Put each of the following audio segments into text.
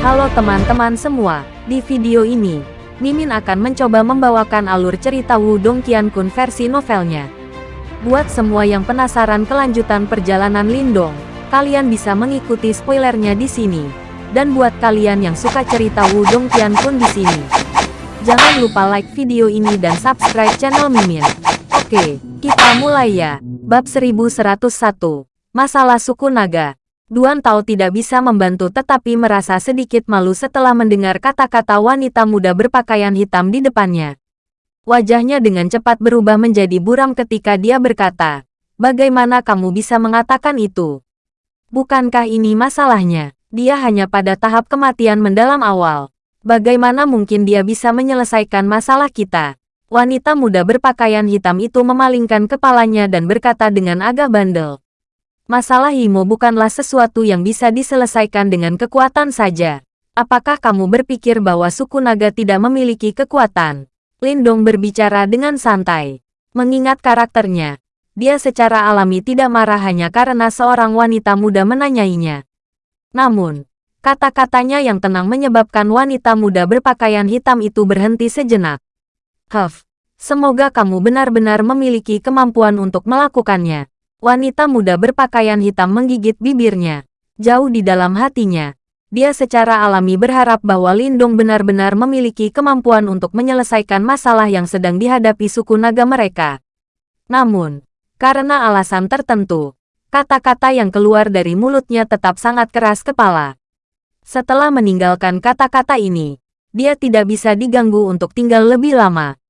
Halo teman-teman semua, di video ini, Mimin akan mencoba membawakan alur cerita Wudong Qiankun versi novelnya. Buat semua yang penasaran kelanjutan perjalanan Lindong, kalian bisa mengikuti spoilernya di sini. Dan buat kalian yang suka cerita Wudong Qiankun di sini, jangan lupa like video ini dan subscribe channel Mimin. Oke, kita mulai ya. Bab 1101, Masalah Suku Naga. Duan Tao tidak bisa membantu tetapi merasa sedikit malu setelah mendengar kata-kata wanita muda berpakaian hitam di depannya. Wajahnya dengan cepat berubah menjadi buram ketika dia berkata, Bagaimana kamu bisa mengatakan itu? Bukankah ini masalahnya? Dia hanya pada tahap kematian mendalam awal. Bagaimana mungkin dia bisa menyelesaikan masalah kita? Wanita muda berpakaian hitam itu memalingkan kepalanya dan berkata dengan agak bandel. Masalah Imo bukanlah sesuatu yang bisa diselesaikan dengan kekuatan saja. Apakah kamu berpikir bahwa suku naga tidak memiliki kekuatan? Lindong berbicara dengan santai. Mengingat karakternya, dia secara alami tidak marah hanya karena seorang wanita muda menanyainya. Namun, kata-katanya yang tenang menyebabkan wanita muda berpakaian hitam itu berhenti sejenak. Huff, semoga kamu benar-benar memiliki kemampuan untuk melakukannya. Wanita muda berpakaian hitam menggigit bibirnya. Jauh di dalam hatinya, dia secara alami berharap bahwa Lindong benar-benar memiliki kemampuan untuk menyelesaikan masalah yang sedang dihadapi suku naga mereka. Namun, karena alasan tertentu, kata-kata yang keluar dari mulutnya tetap sangat keras kepala. Setelah meninggalkan kata-kata ini, dia tidak bisa diganggu untuk tinggal lebih lama.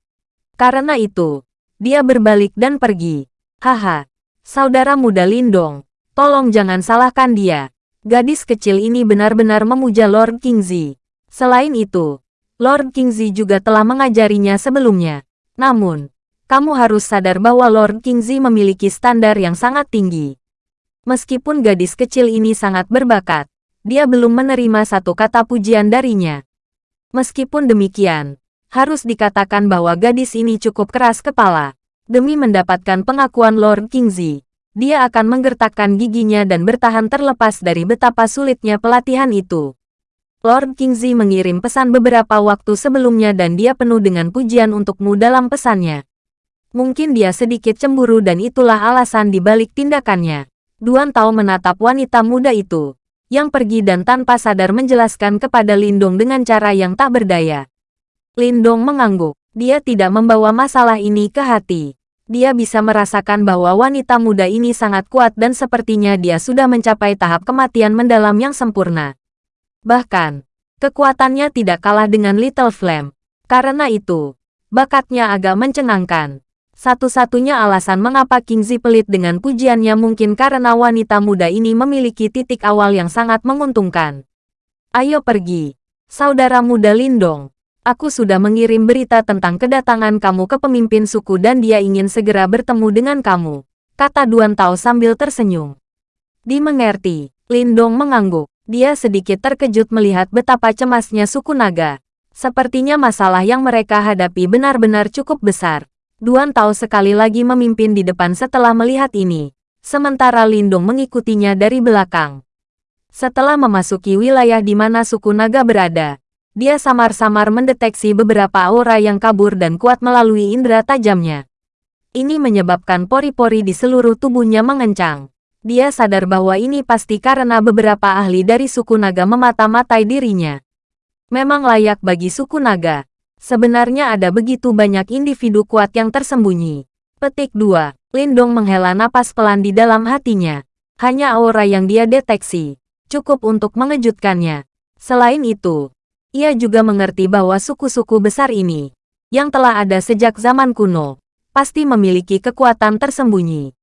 Karena itu, dia berbalik dan pergi. Haha, Saudara muda Lindong, tolong jangan salahkan dia. Gadis kecil ini benar-benar memuja Lord Kingzi. Selain itu, Lord Kingzi juga telah mengajarinya sebelumnya. Namun, kamu harus sadar bahwa Lord Kingzi memiliki standar yang sangat tinggi. Meskipun gadis kecil ini sangat berbakat, dia belum menerima satu kata pujian darinya. Meskipun demikian, harus dikatakan bahwa gadis ini cukup keras kepala. Demi mendapatkan pengakuan Lord Kingzi, dia akan menggertakkan giginya dan bertahan terlepas dari betapa sulitnya pelatihan itu. Lord Kingzi mengirim pesan beberapa waktu sebelumnya dan dia penuh dengan pujian untukmu dalam pesannya. Mungkin dia sedikit cemburu dan itulah alasan dibalik tindakannya. Duan Tao menatap wanita muda itu, yang pergi dan tanpa sadar menjelaskan kepada Lindong dengan cara yang tak berdaya. Lindong mengangguk, dia tidak membawa masalah ini ke hati dia bisa merasakan bahwa wanita muda ini sangat kuat dan sepertinya dia sudah mencapai tahap kematian mendalam yang sempurna. Bahkan, kekuatannya tidak kalah dengan Little Flame. Karena itu, bakatnya agak mencengangkan. Satu-satunya alasan mengapa Kingzi pelit dengan pujiannya mungkin karena wanita muda ini memiliki titik awal yang sangat menguntungkan. Ayo pergi, saudara muda Lindong. Aku sudah mengirim berita tentang kedatangan kamu ke pemimpin suku dan dia ingin segera bertemu dengan kamu, kata Duan Tao sambil tersenyum. Dimengerti, Lindong mengangguk. Dia sedikit terkejut melihat betapa cemasnya suku naga. Sepertinya masalah yang mereka hadapi benar-benar cukup besar. Duan Tao sekali lagi memimpin di depan setelah melihat ini. Sementara Lindong mengikutinya dari belakang. Setelah memasuki wilayah di mana suku naga berada, dia samar-samar mendeteksi beberapa aura yang kabur dan kuat melalui indera tajamnya. Ini menyebabkan pori-pori di seluruh tubuhnya mengencang. Dia sadar bahwa ini pasti karena beberapa ahli dari suku naga memata-matai dirinya. Memang layak bagi suku naga. Sebenarnya ada begitu banyak individu kuat yang tersembunyi. Petik 2. Lindong menghela napas pelan di dalam hatinya. Hanya aura yang dia deteksi. Cukup untuk mengejutkannya. Selain itu, ia juga mengerti bahwa suku-suku besar ini, yang telah ada sejak zaman kuno, pasti memiliki kekuatan tersembunyi.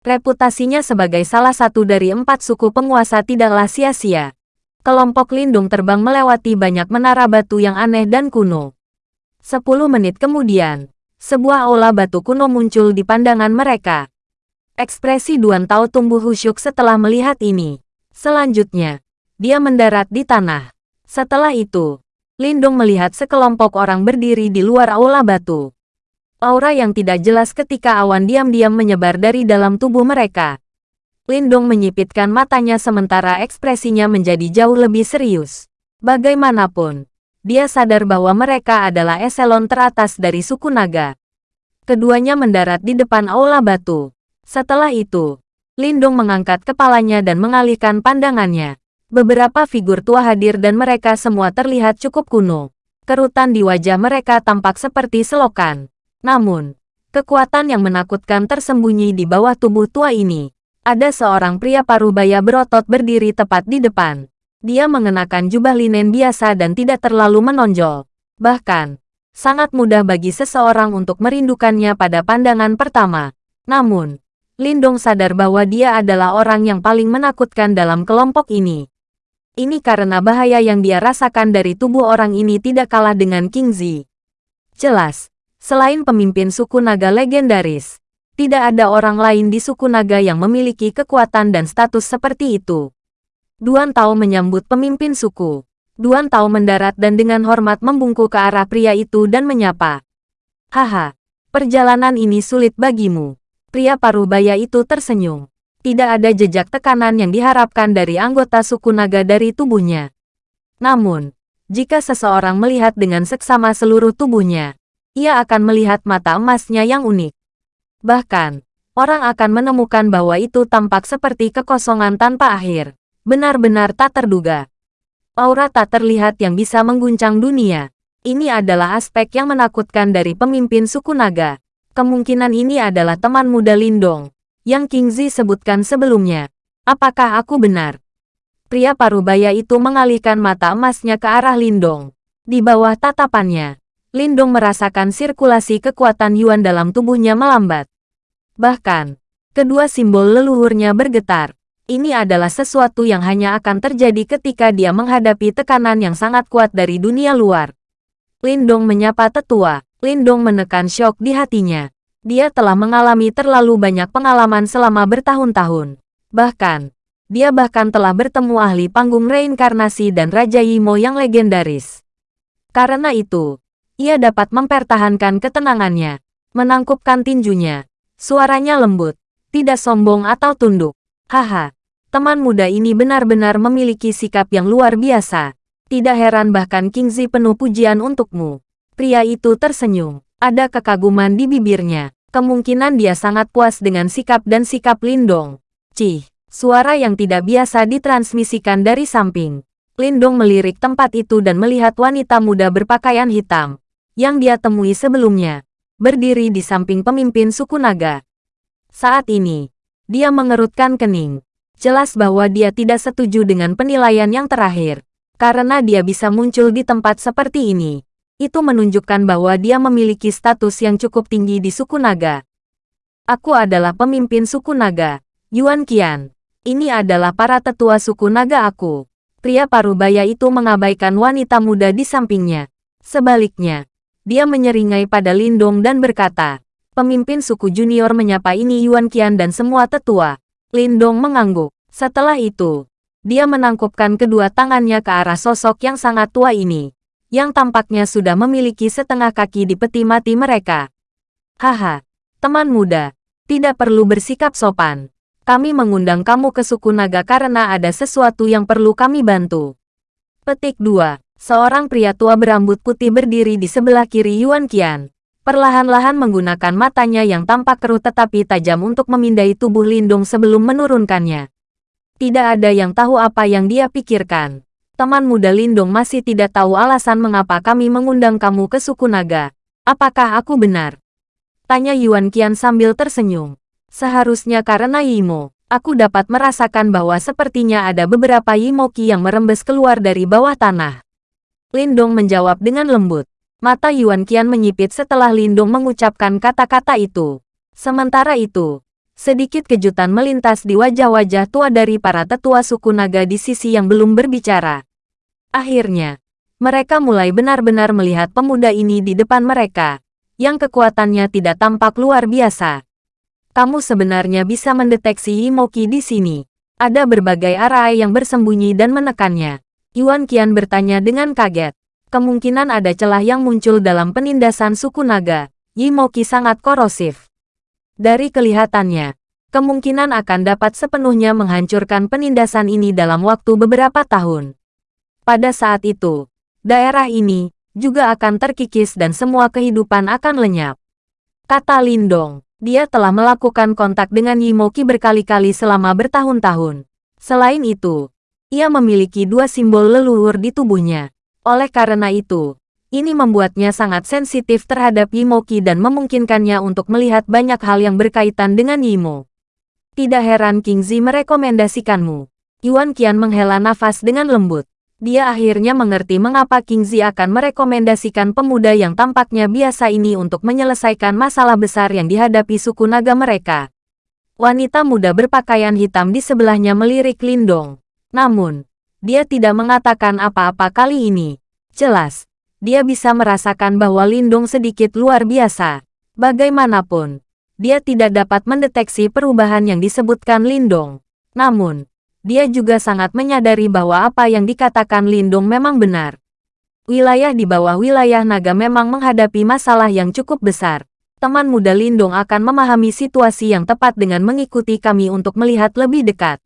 Reputasinya sebagai salah satu dari empat suku penguasa tidaklah sia-sia. Kelompok lindung terbang melewati banyak menara batu yang aneh dan kuno. Sepuluh menit kemudian, sebuah aula batu kuno muncul di pandangan mereka. Ekspresi Duan Tao tumbuh khusyuk setelah melihat ini. Selanjutnya, dia mendarat di tanah. Setelah itu, Lindung melihat sekelompok orang berdiri di luar aula batu. Aura yang tidak jelas ketika awan diam-diam menyebar dari dalam tubuh mereka. Lindung menyipitkan matanya sementara ekspresinya menjadi jauh lebih serius. Bagaimanapun, dia sadar bahwa mereka adalah eselon teratas dari suku naga. Keduanya mendarat di depan aula batu. Setelah itu, Lindong mengangkat kepalanya dan mengalihkan pandangannya. Beberapa figur tua hadir dan mereka semua terlihat cukup kuno. Kerutan di wajah mereka tampak seperti selokan. Namun, kekuatan yang menakutkan tersembunyi di bawah tubuh tua ini. Ada seorang pria parubaya berotot berdiri tepat di depan. Dia mengenakan jubah linen biasa dan tidak terlalu menonjol. Bahkan, sangat mudah bagi seseorang untuk merindukannya pada pandangan pertama. Namun, Lindong sadar bahwa dia adalah orang yang paling menakutkan dalam kelompok ini. Ini karena bahaya yang dia rasakan dari tubuh orang ini tidak kalah dengan King Zi. Jelas, selain pemimpin suku naga legendaris, tidak ada orang lain di suku naga yang memiliki kekuatan dan status seperti itu. Duan Tao menyambut pemimpin suku. Duan Tao mendarat dan dengan hormat membungkuk ke arah pria itu dan menyapa. Haha, perjalanan ini sulit bagimu. Pria parubaya itu tersenyum tidak ada jejak tekanan yang diharapkan dari anggota suku naga dari tubuhnya. Namun, jika seseorang melihat dengan seksama seluruh tubuhnya, ia akan melihat mata emasnya yang unik. Bahkan, orang akan menemukan bahwa itu tampak seperti kekosongan tanpa akhir. Benar-benar tak terduga. Aura tak terlihat yang bisa mengguncang dunia. Ini adalah aspek yang menakutkan dari pemimpin suku naga. Kemungkinan ini adalah teman muda Lindong, yang King Zi sebutkan sebelumnya. Apakah aku benar? Pria parubaya itu mengalihkan mata emasnya ke arah Lindong. Di bawah tatapannya, Lindong merasakan sirkulasi kekuatan Yuan dalam tubuhnya melambat. Bahkan, kedua simbol leluhurnya bergetar. Ini adalah sesuatu yang hanya akan terjadi ketika dia menghadapi tekanan yang sangat kuat dari dunia luar. Lindong menyapa tetua. Lindong menekan syok di hatinya. Dia telah mengalami terlalu banyak pengalaman selama bertahun-tahun. Bahkan, dia bahkan telah bertemu ahli panggung reinkarnasi dan Raja Yimo yang legendaris. Karena itu, ia dapat mempertahankan ketenangannya, menangkupkan tinjunya. Suaranya lembut, tidak sombong atau tunduk. Haha, teman muda ini benar-benar memiliki sikap yang luar biasa. Tidak heran bahkan King Zi penuh pujian untukmu. Pria itu tersenyum. Ada kekaguman di bibirnya. Kemungkinan dia sangat puas dengan sikap dan sikap Lindong. Cih, suara yang tidak biasa ditransmisikan dari samping. Lindong melirik tempat itu dan melihat wanita muda berpakaian hitam, yang dia temui sebelumnya, berdiri di samping pemimpin suku naga. Saat ini, dia mengerutkan kening. Jelas bahwa dia tidak setuju dengan penilaian yang terakhir, karena dia bisa muncul di tempat seperti ini itu menunjukkan bahwa dia memiliki status yang cukup tinggi di suku naga. Aku adalah pemimpin suku naga, Yuan Qian. Ini adalah para tetua suku naga aku. Pria parubaya itu mengabaikan wanita muda di sampingnya. Sebaliknya, dia menyeringai pada Lindong dan berkata, pemimpin suku junior menyapa ini Yuan Qian dan semua tetua. Lindong mengangguk. Setelah itu, dia menangkupkan kedua tangannya ke arah sosok yang sangat tua ini yang tampaknya sudah memiliki setengah kaki di peti mati mereka. Haha, teman muda, tidak perlu bersikap sopan. Kami mengundang kamu ke suku naga karena ada sesuatu yang perlu kami bantu. Petik 2. Seorang pria tua berambut putih berdiri di sebelah kiri Yuan Qian. Perlahan-lahan menggunakan matanya yang tampak keruh tetapi tajam untuk memindai tubuh Lindung sebelum menurunkannya. Tidak ada yang tahu apa yang dia pikirkan teman muda Lindong masih tidak tahu alasan mengapa kami mengundang kamu ke suku naga. Apakah aku benar? Tanya Yuan Qian sambil tersenyum. Seharusnya karena Yimo, aku dapat merasakan bahwa sepertinya ada beberapa Yimoki yang merembes keluar dari bawah tanah. Lindong menjawab dengan lembut. Mata Yuan Qian menyipit setelah Lindong mengucapkan kata-kata itu. Sementara itu, sedikit kejutan melintas di wajah-wajah tua dari para tetua suku naga di sisi yang belum berbicara. Akhirnya, mereka mulai benar-benar melihat pemuda ini di depan mereka, yang kekuatannya tidak tampak luar biasa. Kamu sebenarnya bisa mendeteksi Imoki di sini. Ada berbagai arah yang bersembunyi dan menekannya. Yuan Qian bertanya dengan kaget. Kemungkinan ada celah yang muncul dalam penindasan suku naga. Yimoki sangat korosif. Dari kelihatannya, kemungkinan akan dapat sepenuhnya menghancurkan penindasan ini dalam waktu beberapa tahun. Pada saat itu, daerah ini juga akan terkikis dan semua kehidupan akan lenyap. Kata Lindong, dia telah melakukan kontak dengan Yimoki berkali-kali selama bertahun-tahun. Selain itu, ia memiliki dua simbol leluhur di tubuhnya. Oleh karena itu, ini membuatnya sangat sensitif terhadap Yimoki dan memungkinkannya untuk melihat banyak hal yang berkaitan dengan Yimo. Tidak heran King Zi merekomendasikanmu. Yuan Qian menghela nafas dengan lembut. Dia akhirnya mengerti mengapa King Zi akan merekomendasikan pemuda yang tampaknya biasa ini untuk menyelesaikan masalah besar yang dihadapi suku naga mereka. Wanita muda berpakaian hitam di sebelahnya melirik Lindong. Namun, dia tidak mengatakan apa-apa kali ini. Jelas, dia bisa merasakan bahwa Lindong sedikit luar biasa. Bagaimanapun, dia tidak dapat mendeteksi perubahan yang disebutkan Lindong. Namun, dia juga sangat menyadari bahwa apa yang dikatakan Lindong memang benar. Wilayah di bawah wilayah naga memang menghadapi masalah yang cukup besar teman muda Lindong akan memahami situasi yang tepat dengan mengikuti kami untuk melihat lebih dekat.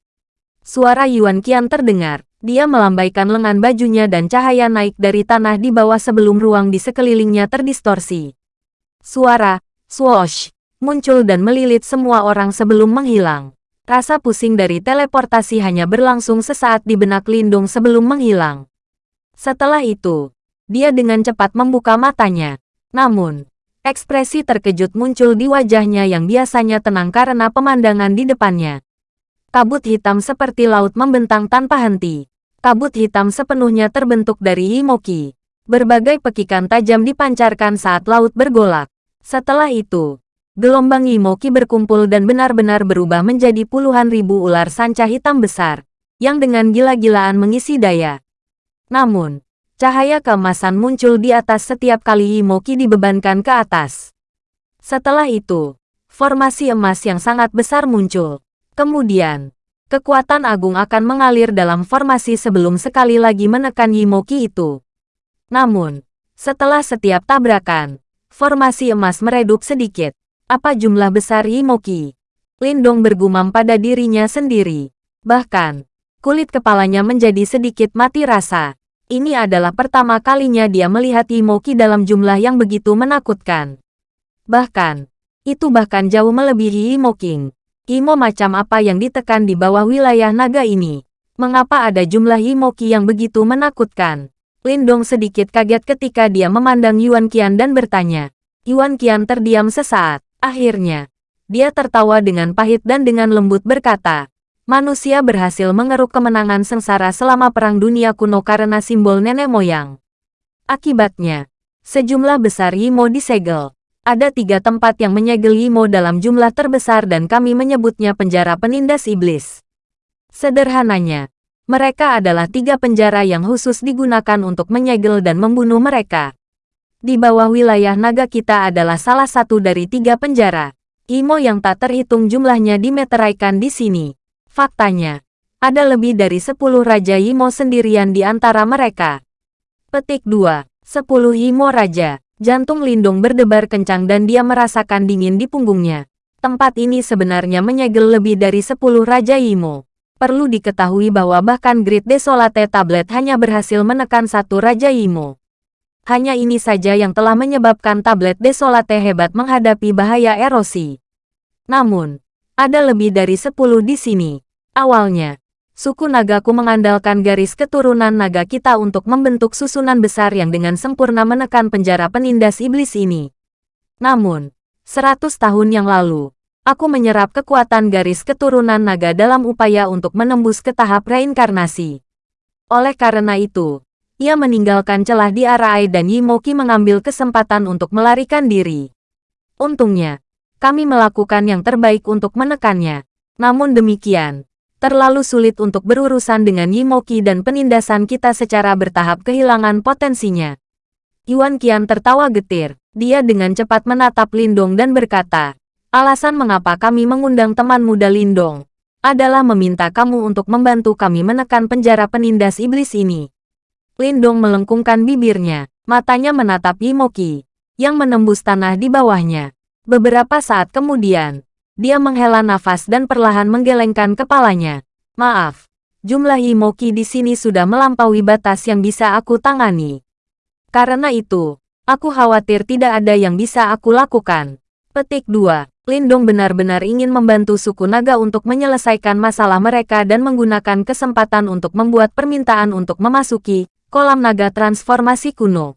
Suara Yuan Qian terdengar. Dia melambaikan lengan bajunya dan cahaya naik dari tanah di bawah sebelum ruang di sekelilingnya terdistorsi. Suara, swoosh, muncul dan melilit semua orang sebelum menghilang. Rasa pusing dari teleportasi hanya berlangsung sesaat di benak Lindung sebelum menghilang. Setelah itu, dia dengan cepat membuka matanya. Namun, Ekspresi terkejut muncul di wajahnya yang biasanya tenang karena pemandangan di depannya. Kabut hitam seperti laut membentang tanpa henti. Kabut hitam sepenuhnya terbentuk dari Himoki. Berbagai pekikan tajam dipancarkan saat laut bergolak. Setelah itu, gelombang Himoki berkumpul dan benar-benar berubah menjadi puluhan ribu ular sanca hitam besar, yang dengan gila-gilaan mengisi daya. Namun, Cahaya keemasan muncul di atas setiap kali Imoki dibebankan ke atas. Setelah itu, formasi emas yang sangat besar muncul. Kemudian, kekuatan agung akan mengalir dalam formasi sebelum sekali lagi menekan Yimoki itu. Namun, setelah setiap tabrakan, formasi emas meredup sedikit. Apa jumlah besar Yimoki? Lindong bergumam pada dirinya sendiri. Bahkan, kulit kepalanya menjadi sedikit mati rasa. Ini adalah pertama kalinya dia melihat Imoki dalam jumlah yang begitu menakutkan. Bahkan, itu bahkan jauh melebihi Imo King. Imo macam apa yang ditekan di bawah wilayah naga ini? Mengapa ada jumlah Imoki yang begitu menakutkan? Lindong sedikit kaget ketika dia memandang Yuan Qian dan bertanya. Yuan Qian terdiam sesaat. Akhirnya, dia tertawa dengan pahit dan dengan lembut berkata, manusia berhasil mengeruk kemenangan sengsara selama Perang Dunia Kuno karena simbol nenek moyang. Akibatnya, sejumlah besar Yimo disegel. Ada tiga tempat yang menyegel Yimo dalam jumlah terbesar dan kami menyebutnya penjara penindas iblis. Sederhananya, mereka adalah tiga penjara yang khusus digunakan untuk menyegel dan membunuh mereka. Di bawah wilayah naga kita adalah salah satu dari tiga penjara. Imo yang tak terhitung jumlahnya dimeteraikan di sini. Faktanya, ada lebih dari 10 Raja Yimo sendirian di antara mereka. Petik 2. 10 Yimo Raja. Jantung Lindung berdebar kencang dan dia merasakan dingin di punggungnya. Tempat ini sebenarnya menyegel lebih dari 10 Raja Yimo. Perlu diketahui bahwa bahkan Grid Desolate Tablet hanya berhasil menekan satu Raja Yimo. Hanya ini saja yang telah menyebabkan tablet Desolate hebat menghadapi bahaya erosi. Namun, ada lebih dari 10 di sini. Awalnya, suku nagaku mengandalkan garis keturunan naga kita untuk membentuk susunan besar yang dengan sempurna menekan penjara penindas iblis ini. Namun, seratus tahun yang lalu, aku menyerap kekuatan garis keturunan naga dalam upaya untuk menembus ke tahap reinkarnasi. Oleh karena itu, ia meninggalkan celah di Arai dan Yimoki mengambil kesempatan untuk melarikan diri. Untungnya, kami melakukan yang terbaik untuk menekannya. Namun demikian, terlalu sulit untuk berurusan dengan Yimoki dan penindasan kita secara bertahap kehilangan potensinya. Yuan Qian tertawa getir. Dia dengan cepat menatap Lindong dan berkata, alasan mengapa kami mengundang teman muda Lindong adalah meminta kamu untuk membantu kami menekan penjara penindas iblis ini. Lindong melengkungkan bibirnya, matanya menatap Yimoki, yang menembus tanah di bawahnya. Beberapa saat kemudian, dia menghela nafas dan perlahan menggelengkan kepalanya. Maaf, Jumlah Imoki di sini sudah melampaui batas yang bisa aku tangani. Karena itu, aku khawatir tidak ada yang bisa aku lakukan. Petik 2. Lindong benar-benar ingin membantu suku naga untuk menyelesaikan masalah mereka dan menggunakan kesempatan untuk membuat permintaan untuk memasuki kolam naga transformasi kuno.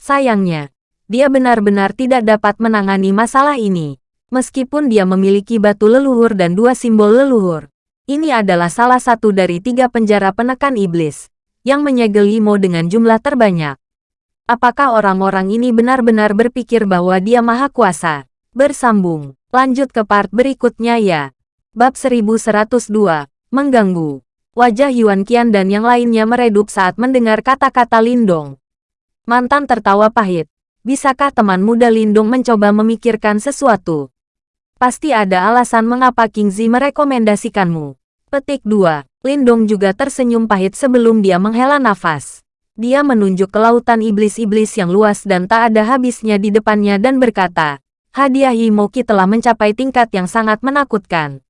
Sayangnya, dia benar-benar tidak dapat menangani masalah ini. Meskipun dia memiliki batu leluhur dan dua simbol leluhur. Ini adalah salah satu dari tiga penjara penekan iblis, yang menyegel Imo dengan jumlah terbanyak. Apakah orang-orang ini benar-benar berpikir bahwa dia maha kuasa? Bersambung, lanjut ke part berikutnya ya. Bab 1102, Mengganggu. Wajah Yuan Qian dan yang lainnya meredup saat mendengar kata-kata Lindong. Mantan tertawa pahit. Bisakah teman muda Lindong mencoba memikirkan sesuatu? Pasti ada alasan mengapa King Zi merekomendasikanmu. Petik 2. Lindong juga tersenyum pahit sebelum dia menghela nafas. Dia menunjuk ke lautan iblis-iblis yang luas dan tak ada habisnya di depannya dan berkata, hadiah Yimoki telah mencapai tingkat yang sangat menakutkan.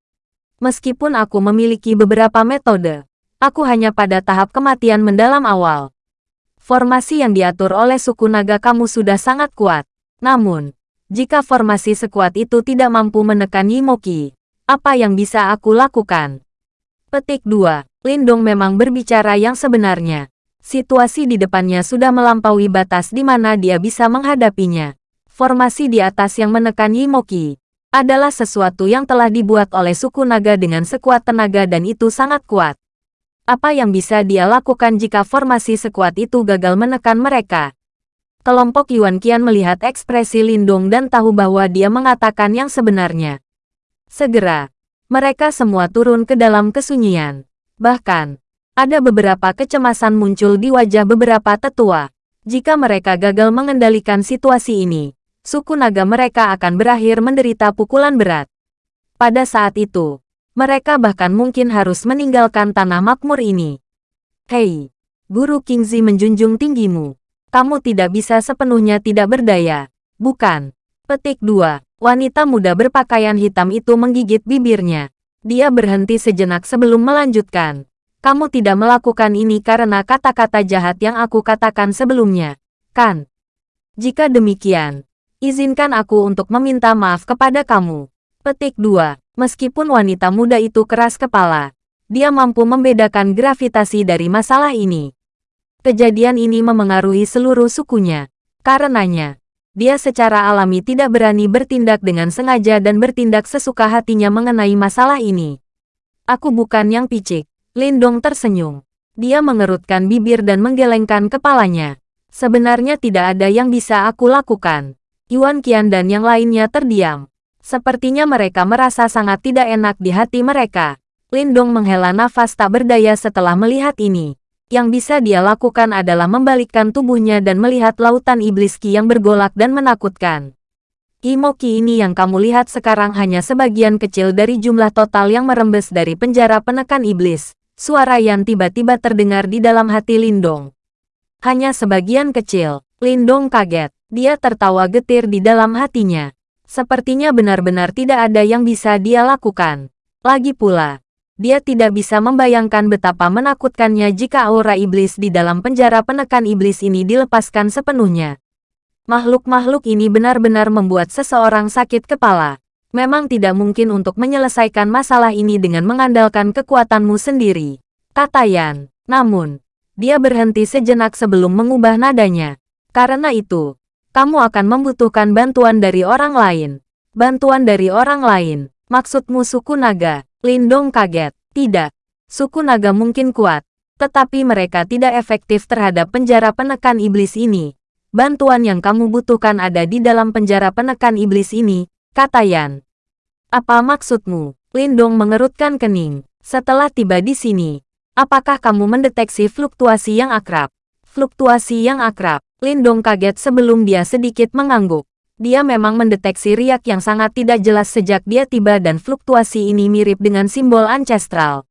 Meskipun aku memiliki beberapa metode, aku hanya pada tahap kematian mendalam awal. Formasi yang diatur oleh suku naga kamu sudah sangat kuat. Namun, jika formasi sekuat itu tidak mampu menekan Yimoki, apa yang bisa aku lakukan? Petik 2. Lindong memang berbicara yang sebenarnya. Situasi di depannya sudah melampaui batas di mana dia bisa menghadapinya. Formasi di atas yang menekan Yimoki adalah sesuatu yang telah dibuat oleh suku naga dengan sekuat tenaga dan itu sangat kuat. Apa yang bisa dia lakukan jika formasi sekuat itu gagal menekan mereka? Kelompok Yuan Qian melihat ekspresi Lindong dan tahu bahwa dia mengatakan yang sebenarnya. Segera, mereka semua turun ke dalam kesunyian. Bahkan, ada beberapa kecemasan muncul di wajah beberapa tetua. Jika mereka gagal mengendalikan situasi ini, suku naga mereka akan berakhir menderita pukulan berat. Pada saat itu, mereka bahkan mungkin harus meninggalkan tanah makmur ini. Hei, Guru Kingzi menjunjung tinggimu. Kamu tidak bisa sepenuhnya tidak berdaya, bukan? Petik 2. Wanita muda berpakaian hitam itu menggigit bibirnya. Dia berhenti sejenak sebelum melanjutkan. Kamu tidak melakukan ini karena kata-kata jahat yang aku katakan sebelumnya, kan? Jika demikian, izinkan aku untuk meminta maaf kepada kamu. Petik 2. Meskipun wanita muda itu keras kepala, dia mampu membedakan gravitasi dari masalah ini. Kejadian ini memengaruhi seluruh sukunya. Karenanya, dia secara alami tidak berani bertindak dengan sengaja dan bertindak sesuka hatinya mengenai masalah ini. Aku bukan yang picik. Lindong tersenyum. Dia mengerutkan bibir dan menggelengkan kepalanya. Sebenarnya tidak ada yang bisa aku lakukan. Yuan Qian dan yang lainnya terdiam. Sepertinya mereka merasa sangat tidak enak di hati mereka. Lindong menghela nafas tak berdaya setelah melihat ini. Yang bisa dia lakukan adalah membalikkan tubuhnya dan melihat lautan iblis ki yang bergolak dan menakutkan. Imoki ini yang kamu lihat sekarang hanya sebagian kecil dari jumlah total yang merembes dari penjara penekan iblis. Suara yang tiba-tiba terdengar di dalam hati Lindong. Hanya sebagian kecil. Lindong kaget. Dia tertawa getir di dalam hatinya. Sepertinya benar-benar tidak ada yang bisa dia lakukan. Lagi pula, dia tidak bisa membayangkan betapa menakutkannya jika aura iblis di dalam penjara penekan iblis ini dilepaskan sepenuhnya. Makhluk-makhluk ini benar-benar membuat seseorang sakit kepala. Memang tidak mungkin untuk menyelesaikan masalah ini dengan mengandalkan kekuatanmu sendiri. Kata Yan. Namun, dia berhenti sejenak sebelum mengubah nadanya. Karena itu, kamu akan membutuhkan bantuan dari orang lain. Bantuan dari orang lain. Maksudmu suku naga. Lindong kaget. Tidak. Suku naga mungkin kuat, tetapi mereka tidak efektif terhadap penjara penekan iblis ini. Bantuan yang kamu butuhkan ada di dalam penjara penekan iblis ini, kata Yan. Apa maksudmu? Lindong mengerutkan kening. Setelah tiba di sini, apakah kamu mendeteksi fluktuasi yang akrab? Fluktuasi yang akrab. Lindong kaget sebelum dia sedikit mengangguk. Dia memang mendeteksi riak yang sangat tidak jelas sejak dia tiba dan fluktuasi ini mirip dengan simbol ancestral.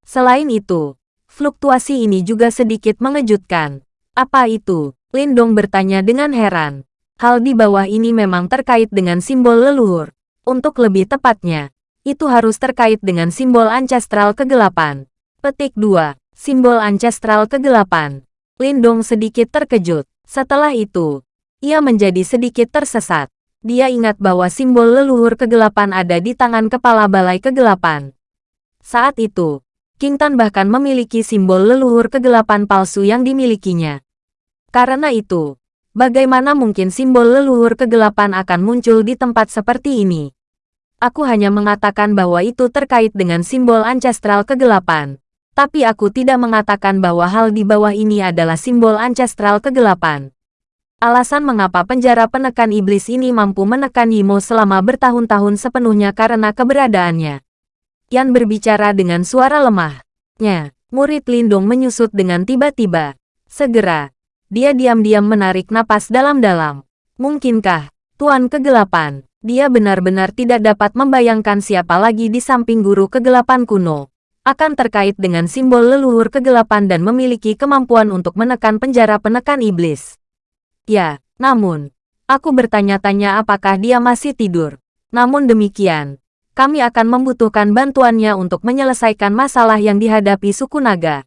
Selain itu, fluktuasi ini juga sedikit mengejutkan. Apa itu? Lindong bertanya dengan heran. Hal di bawah ini memang terkait dengan simbol leluhur. Untuk lebih tepatnya, itu harus terkait dengan simbol ancestral kegelapan. Petik 2. Simbol ancestral kegelapan. Lindong sedikit terkejut. Setelah itu, ia menjadi sedikit tersesat. Dia ingat bahwa simbol leluhur kegelapan ada di tangan kepala balai kegelapan. Saat itu, King Tan bahkan memiliki simbol leluhur kegelapan palsu yang dimilikinya. Karena itu, bagaimana mungkin simbol leluhur kegelapan akan muncul di tempat seperti ini? Aku hanya mengatakan bahwa itu terkait dengan simbol ancestral kegelapan. Tapi aku tidak mengatakan bahwa hal di bawah ini adalah simbol ancestral kegelapan. Alasan mengapa penjara penekan iblis ini mampu menekan Yimo selama bertahun-tahun sepenuhnya karena keberadaannya. Yan berbicara dengan suara lemah. Nya, murid Lindung menyusut dengan tiba-tiba. Segera, dia diam-diam menarik napas dalam-dalam. Mungkinkah, Tuan Kegelapan, dia benar-benar tidak dapat membayangkan siapa lagi di samping guru kegelapan kuno akan terkait dengan simbol leluhur kegelapan dan memiliki kemampuan untuk menekan penjara penekan iblis. Ya, namun, aku bertanya-tanya apakah dia masih tidur. Namun demikian, kami akan membutuhkan bantuannya untuk menyelesaikan masalah yang dihadapi suku naga.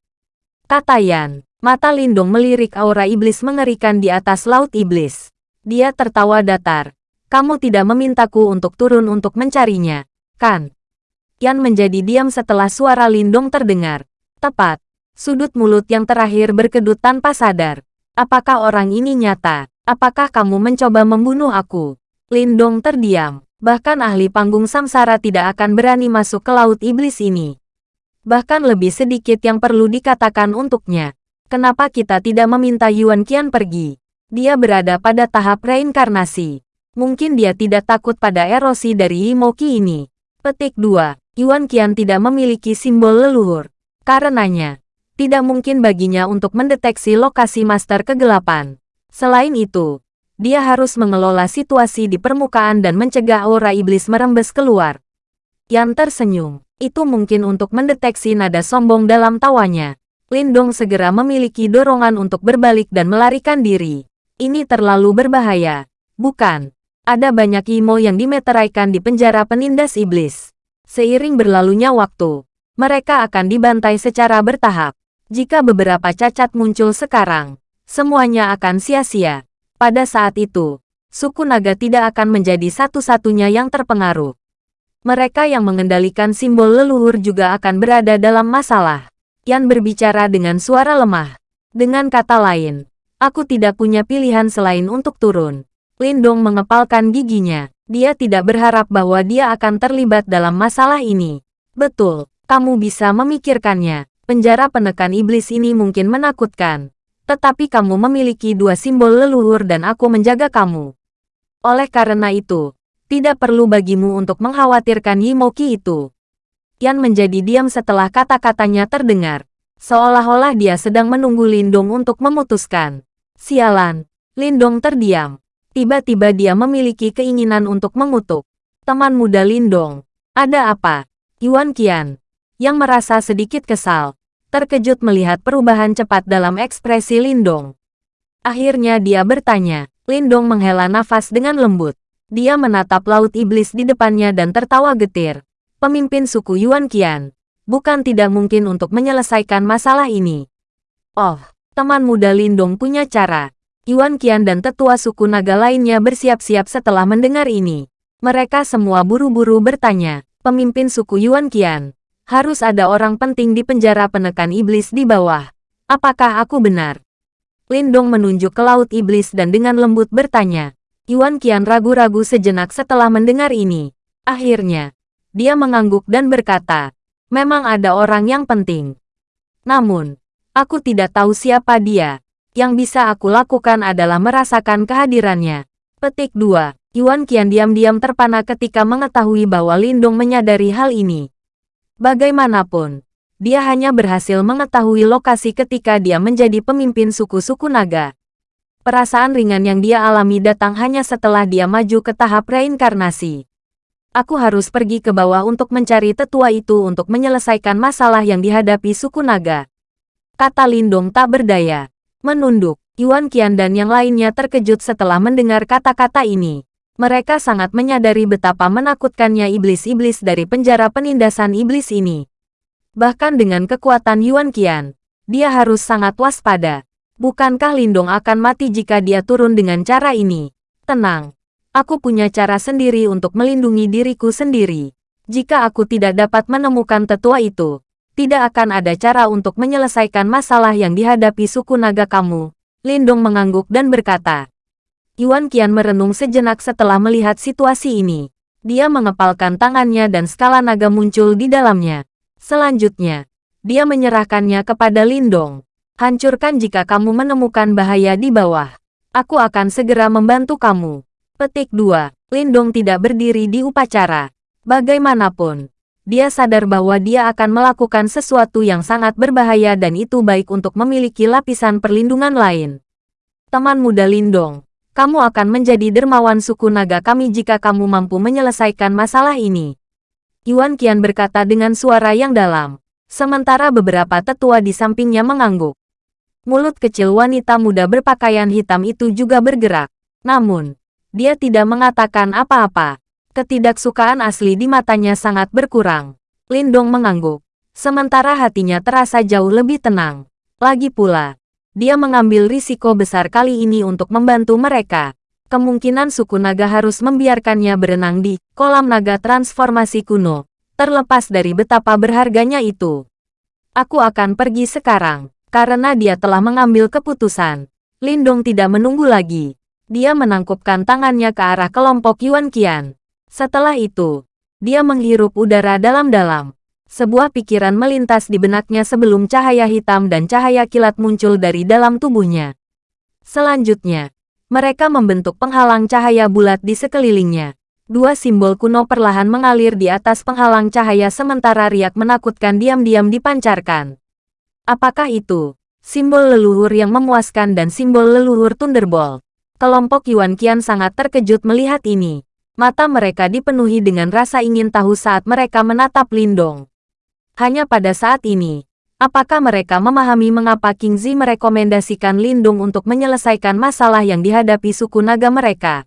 Kata Yan, mata Lindung melirik aura iblis mengerikan di atas laut iblis. Dia tertawa datar. Kamu tidak memintaku untuk turun untuk mencarinya, kan? Yan menjadi diam setelah suara Lindong terdengar. Tepat. Sudut mulut yang terakhir berkedut tanpa sadar. Apakah orang ini nyata? Apakah kamu mencoba membunuh aku? Lindong terdiam. Bahkan ahli panggung samsara tidak akan berani masuk ke laut iblis ini. Bahkan lebih sedikit yang perlu dikatakan untuknya. Kenapa kita tidak meminta Yuan Qian pergi? Dia berada pada tahap reinkarnasi. Mungkin dia tidak takut pada erosi dari Yimoki ini. Petik 2. Yuan Qian tidak memiliki simbol leluhur. Karenanya, tidak mungkin baginya untuk mendeteksi lokasi master kegelapan. Selain itu, dia harus mengelola situasi di permukaan dan mencegah aura iblis merembes keluar. Yan tersenyum. Itu mungkin untuk mendeteksi nada sombong dalam tawanya. Lindong segera memiliki dorongan untuk berbalik dan melarikan diri. Ini terlalu berbahaya. Bukan. Ada banyak imo yang dimeteraikan di penjara penindas iblis. Seiring berlalunya waktu, mereka akan dibantai secara bertahap. Jika beberapa cacat muncul sekarang, semuanya akan sia-sia. Pada saat itu, suku naga tidak akan menjadi satu-satunya yang terpengaruh. Mereka yang mengendalikan simbol leluhur juga akan berada dalam masalah. Yan berbicara dengan suara lemah. Dengan kata lain, aku tidak punya pilihan selain untuk turun. Lindong mengepalkan giginya. Dia tidak berharap bahwa dia akan terlibat dalam masalah ini. Betul, kamu bisa memikirkannya. Penjara penekan iblis ini mungkin menakutkan. Tetapi kamu memiliki dua simbol leluhur dan aku menjaga kamu. Oleh karena itu, tidak perlu bagimu untuk mengkhawatirkan Yimoki itu. Yan menjadi diam setelah kata-katanya terdengar. Seolah-olah dia sedang menunggu Lindong untuk memutuskan. Sialan, Lindong terdiam. Tiba-tiba dia memiliki keinginan untuk mengutuk. Teman muda Lindong. Ada apa? Yuan Qian. Yang merasa sedikit kesal. Terkejut melihat perubahan cepat dalam ekspresi Lindong. Akhirnya dia bertanya. Lindong menghela nafas dengan lembut. Dia menatap laut iblis di depannya dan tertawa getir. Pemimpin suku Yuan Qian. Bukan tidak mungkin untuk menyelesaikan masalah ini. Oh, teman muda Lindong punya cara. Yuan Qian dan tetua suku naga lainnya bersiap-siap setelah mendengar ini. Mereka semua buru-buru bertanya, pemimpin suku Yuan Qian, harus ada orang penting di penjara penekan iblis di bawah. Apakah aku benar? Lindong menunjuk ke laut iblis dan dengan lembut bertanya. Yuan Qian ragu-ragu sejenak setelah mendengar ini. Akhirnya, dia mengangguk dan berkata, memang ada orang yang penting. Namun, aku tidak tahu siapa dia. Yang bisa aku lakukan adalah merasakan kehadirannya. Petik 2. Yuan Qian diam-diam terpana ketika mengetahui bahwa Lindong menyadari hal ini. Bagaimanapun, dia hanya berhasil mengetahui lokasi ketika dia menjadi pemimpin suku-suku naga. Perasaan ringan yang dia alami datang hanya setelah dia maju ke tahap reinkarnasi. Aku harus pergi ke bawah untuk mencari tetua itu untuk menyelesaikan masalah yang dihadapi suku naga. Kata Lindong tak berdaya menunduk. Yuan Qian dan yang lainnya terkejut setelah mendengar kata-kata ini. Mereka sangat menyadari betapa menakutkannya iblis-iblis dari penjara penindasan iblis ini. Bahkan dengan kekuatan Yuan Qian, dia harus sangat waspada. Bukankah Lindong akan mati jika dia turun dengan cara ini? Tenang. Aku punya cara sendiri untuk melindungi diriku sendiri. Jika aku tidak dapat menemukan tetua itu, tidak akan ada cara untuk menyelesaikan masalah yang dihadapi suku naga kamu. Lindong mengangguk dan berkata. Yuan Qian merenung sejenak setelah melihat situasi ini. Dia mengepalkan tangannya dan skala naga muncul di dalamnya. Selanjutnya, dia menyerahkannya kepada Lindong. Hancurkan jika kamu menemukan bahaya di bawah. Aku akan segera membantu kamu. Petik 2. Lindong tidak berdiri di upacara. Bagaimanapun, dia sadar bahwa dia akan melakukan sesuatu yang sangat berbahaya dan itu baik untuk memiliki lapisan perlindungan lain. Teman muda Lindong, kamu akan menjadi dermawan suku naga kami jika kamu mampu menyelesaikan masalah ini. Yuan Qian berkata dengan suara yang dalam. Sementara beberapa tetua di sampingnya mengangguk. Mulut kecil wanita muda berpakaian hitam itu juga bergerak. Namun, dia tidak mengatakan apa-apa. Ketidaksukaan asli di matanya sangat berkurang. Lindong mengangguk. Sementara hatinya terasa jauh lebih tenang. Lagi pula, dia mengambil risiko besar kali ini untuk membantu mereka kemungkinan suku naga harus membiarkannya berenang di kolam naga transformasi kuno, terlepas dari betapa berharganya itu. Aku akan pergi sekarang, karena dia telah mengambil keputusan. Lindong tidak menunggu lagi. Dia menangkupkan tangannya ke arah kelompok Yuan Qian. Setelah itu, dia menghirup udara dalam-dalam. Sebuah pikiran melintas di benaknya sebelum cahaya hitam dan cahaya kilat muncul dari dalam tubuhnya. Selanjutnya, mereka membentuk penghalang cahaya bulat di sekelilingnya. Dua simbol kuno perlahan mengalir di atas penghalang cahaya sementara riak menakutkan diam-diam dipancarkan. Apakah itu? Simbol leluhur yang memuaskan dan simbol leluhur Thunderbolt. Kelompok Yuan Qian sangat terkejut melihat ini. Mata mereka dipenuhi dengan rasa ingin tahu saat mereka menatap Lindong. Hanya pada saat ini, Apakah mereka memahami mengapa King Zi merekomendasikan Lindung untuk menyelesaikan masalah yang dihadapi suku naga mereka?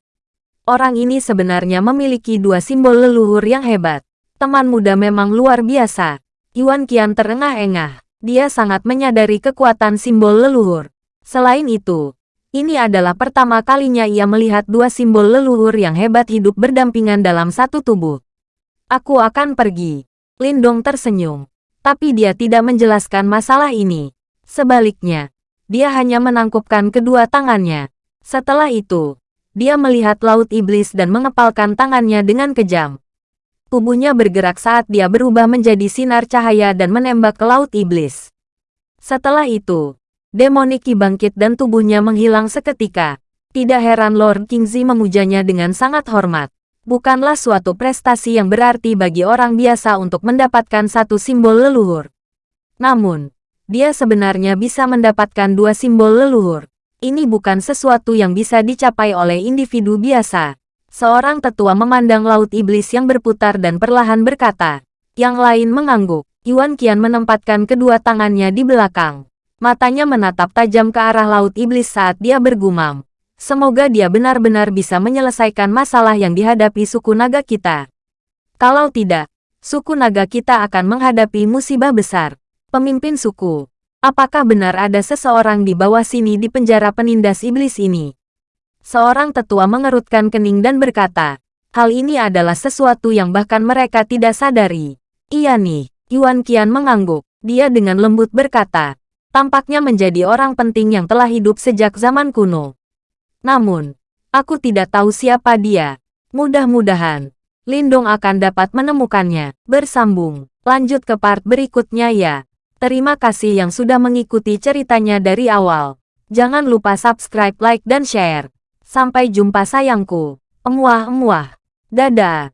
Orang ini sebenarnya memiliki dua simbol leluhur yang hebat. Teman muda memang luar biasa. Yuan Qian terengah-engah. Dia sangat menyadari kekuatan simbol leluhur. Selain itu, ini adalah pertama kalinya ia melihat dua simbol leluhur yang hebat hidup berdampingan dalam satu tubuh. Aku akan pergi. Lindong tersenyum tapi dia tidak menjelaskan masalah ini. Sebaliknya, dia hanya menangkupkan kedua tangannya. Setelah itu, dia melihat laut iblis dan mengepalkan tangannya dengan kejam. Tubuhnya bergerak saat dia berubah menjadi sinar cahaya dan menembak ke laut iblis. Setelah itu, demoniki bangkit dan tubuhnya menghilang seketika. Tidak heran Lord Kingzi memujanya dengan sangat hormat bukanlah suatu prestasi yang berarti bagi orang biasa untuk mendapatkan satu simbol leluhur. Namun, dia sebenarnya bisa mendapatkan dua simbol leluhur. Ini bukan sesuatu yang bisa dicapai oleh individu biasa. Seorang tetua memandang laut iblis yang berputar dan perlahan berkata. Yang lain mengangguk. Yuan Qian menempatkan kedua tangannya di belakang. Matanya menatap tajam ke arah laut iblis saat dia bergumam. Semoga dia benar-benar bisa menyelesaikan masalah yang dihadapi suku naga kita. Kalau tidak, suku naga kita akan menghadapi musibah besar. Pemimpin suku, apakah benar ada seseorang di bawah sini di penjara penindas iblis ini? Seorang tetua mengerutkan kening dan berkata, hal ini adalah sesuatu yang bahkan mereka tidak sadari. Iya nih, Yuan Qian mengangguk. Dia dengan lembut berkata, tampaknya menjadi orang penting yang telah hidup sejak zaman kuno. Namun, aku tidak tahu siapa dia. Mudah-mudahan, Lindong akan dapat menemukannya. Bersambung, lanjut ke part berikutnya ya. Terima kasih yang sudah mengikuti ceritanya dari awal. Jangan lupa subscribe, like, dan share. Sampai jumpa sayangku. Emuah-emuah. Dadah.